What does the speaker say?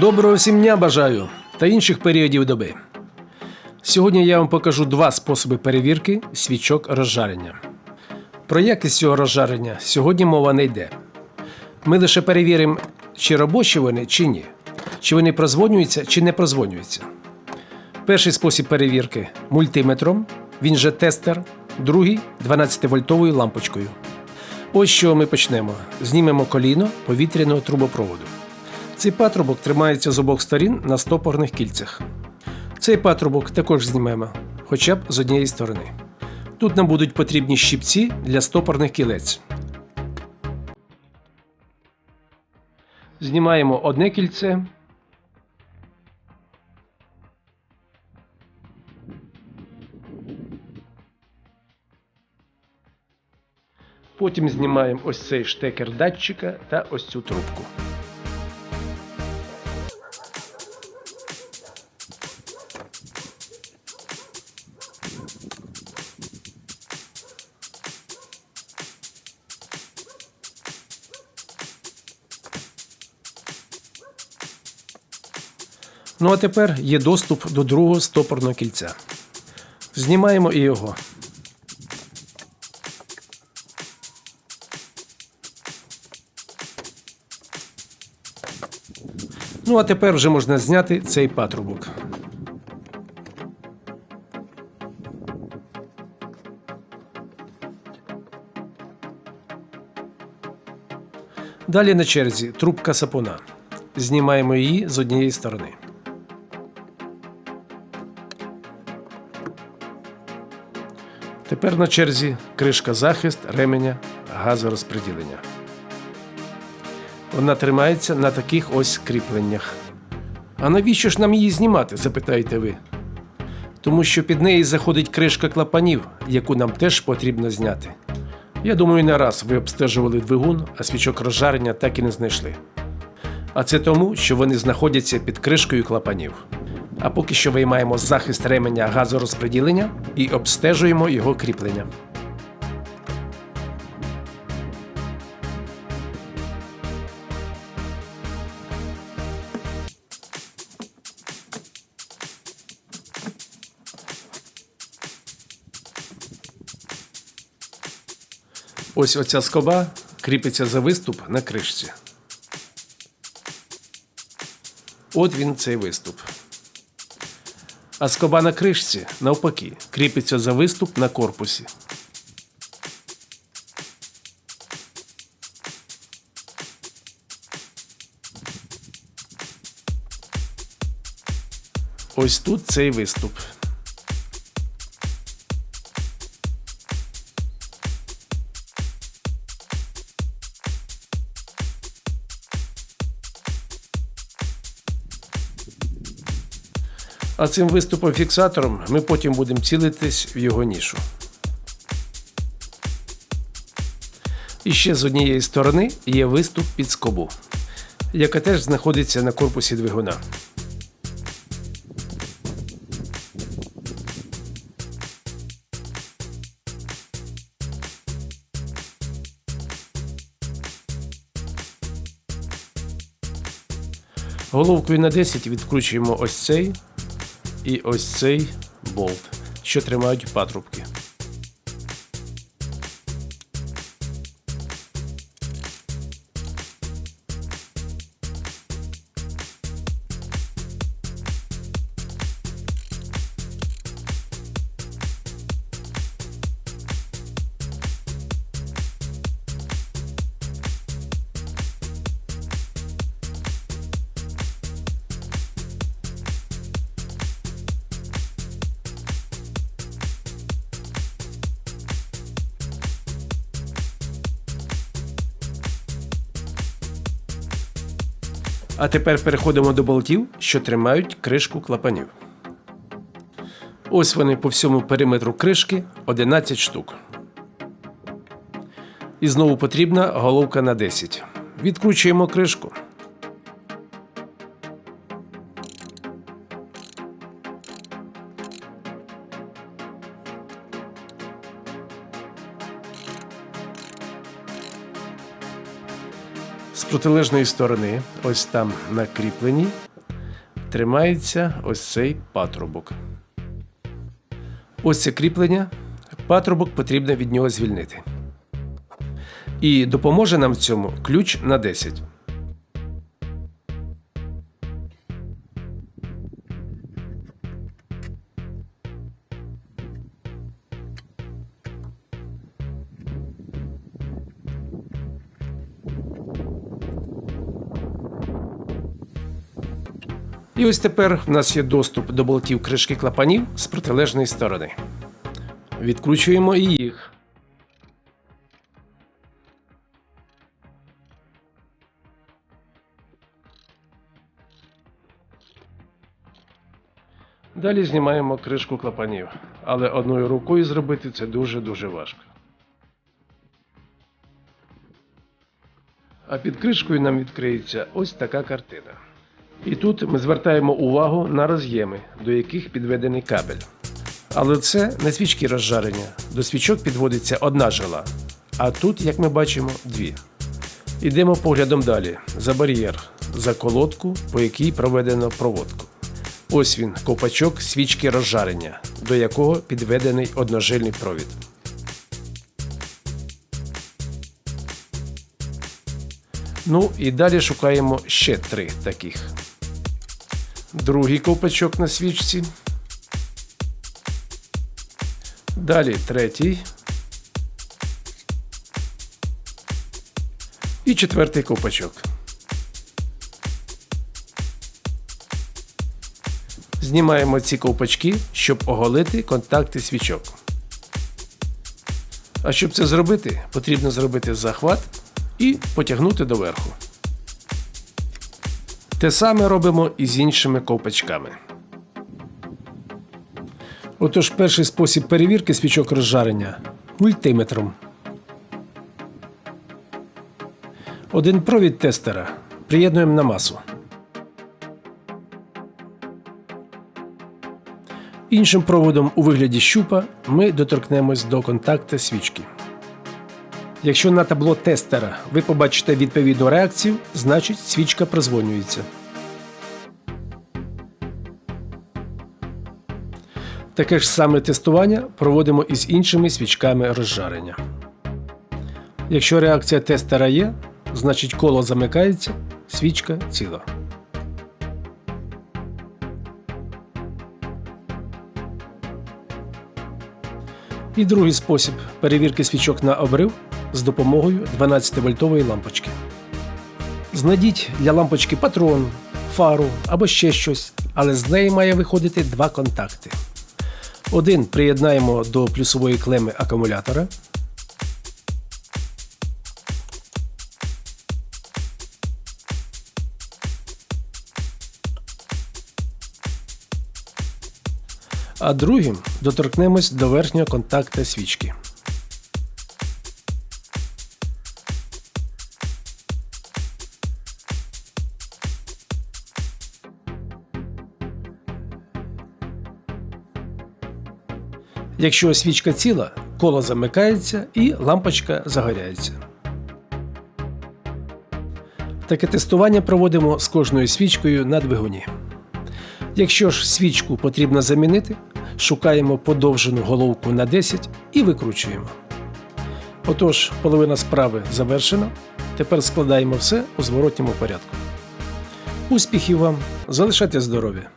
Доброго всім бажаю та інших періодів доби. Сьогодні я вам покажу два способи перевірки свічок розжарення. Про якість цього розжарення сьогодні мова не йде. Ми лише перевіримо, чи робочі вони, чи ні, чи вони прозвонюються, чи не прозвонюються. Перший спосіб перевірки мультиметром, він же тестер, другий 12-вольтовою лампочкою. Ось чого ми почнемо. Знімемо коліно повітряного трубопроводу. Цей патрубок тримається з обох сторін на стопорних кільцях. Цей патрубок також знімемо, хоча б з однієї сторони. Тут нам будуть потрібні щипці для стопорних кілець. Знімаємо одне кільце. Потім знімаємо ось цей штекер датчика та ось цю трубку. Ну а тепер є доступ до другого стопорного кільця. Знімаємо і його. Ну а тепер вже можна зняти цей патрубок. Далі на черзі трубка сапуна. Знімаємо її з однієї сторони. Тепер на черзі кришка захист ременя газорозподілення. Вона тримається на таких ось кріпленнях. А навіщо ж нам її знімати? запитаєте ви. Тому що під неї заходить кришка клапанів, яку нам теж потрібно зняти. Я думаю, не раз ви обстежували двигун, а свічок розжарення так і не знайшли. А це тому, що вони знаходяться під кришкою клапанів. А поки що виймаємо захист ременя газорозподілення і обстежуємо його кріплення. Ось оця скоба кріпиться за виступ на кришці. От він цей виступ. А скоба на кришці, навпаки, кріпиться за виступ на корпусі. Ось тут цей виступ. А цим виступом фіксатором ми потім будемо цілитись в його нішу. І ще з однієї сторони є виступ під скобу, яка теж знаходиться на корпусі двигуна. Головкою на 10 відкручуємо ось цей і ось цей болт, що тримають патрубки. А тепер переходимо до болтів, що тримають кришку клапанів. Ось вони по всьому периметру кришки 11 штук. І знову потрібна головка на 10. Відкручуємо кришку. Протилежної сторони, ось там на кріпленні, тримається ось цей патрубок. Ось це кріплення. Патрубок потрібно від нього звільнити. І допоможе нам в цьому ключ на 10. І ось тепер в нас є доступ до болтів кришки клапанів з протилежної сторони. Відкручуємо і їх. Далі знімаємо кришку клапанів, але одною рукою зробити це дуже-дуже важко. А під кришкою нам відкриється ось така картина. І тут ми звертаємо увагу на роз'єми, до яких підведений кабель. Але це не свічки розжарення. До свічок підводиться одна жила, а тут, як ми бачимо, дві. Ідемо поглядом далі за бар'єр, за колодку, по якій проведено проводку. Ось він, ковпачок свічки розжарення, до якого підведений одножильний провід. Ну і далі шукаємо ще три таких. Другий ковпачок на свічці. Далі третій. І четвертий ковпачок. Знімаємо ці ковпачки, щоб оголити контакти свічок. А щоб це зробити, потрібно зробити захват і потягнути доверху. Те саме робимо і з іншими ковпачками. Отож, перший спосіб перевірки свічок розжарення мультиметром. Один провід тестера приєднуємо на масу. Іншим проводом у вигляді щупа ми доторкнемось до контакта свічки. Якщо на табло тестера ви побачите відповідну реакцію, значить свічка прозвонюється. Таке ж саме тестування проводимо і з іншими свічками розжарення. Якщо реакція тестера є, значить коло замикається, свічка ціла. І другий спосіб перевірки свічок на обрив з допомогою 12-вольтової лампочки. Знайдіть для лампочки патрон, фару або ще щось, але з неї має виходити два контакти. Один приєднаємо до плюсової клеми акумулятора. А другим доторкнемось до верхнього контакта свічки. Якщо свічка ціла, коло замикається і лампочка загоряється. Таке тестування проводимо з кожною свічкою на двигуні. Якщо ж свічку потрібно замінити, шукаємо подовжену головку на 10 і викручуємо. Отож, половина справи завершена. Тепер складаємо все у зворотньому порядку. Успіхів вам! Залишайте здоров'я!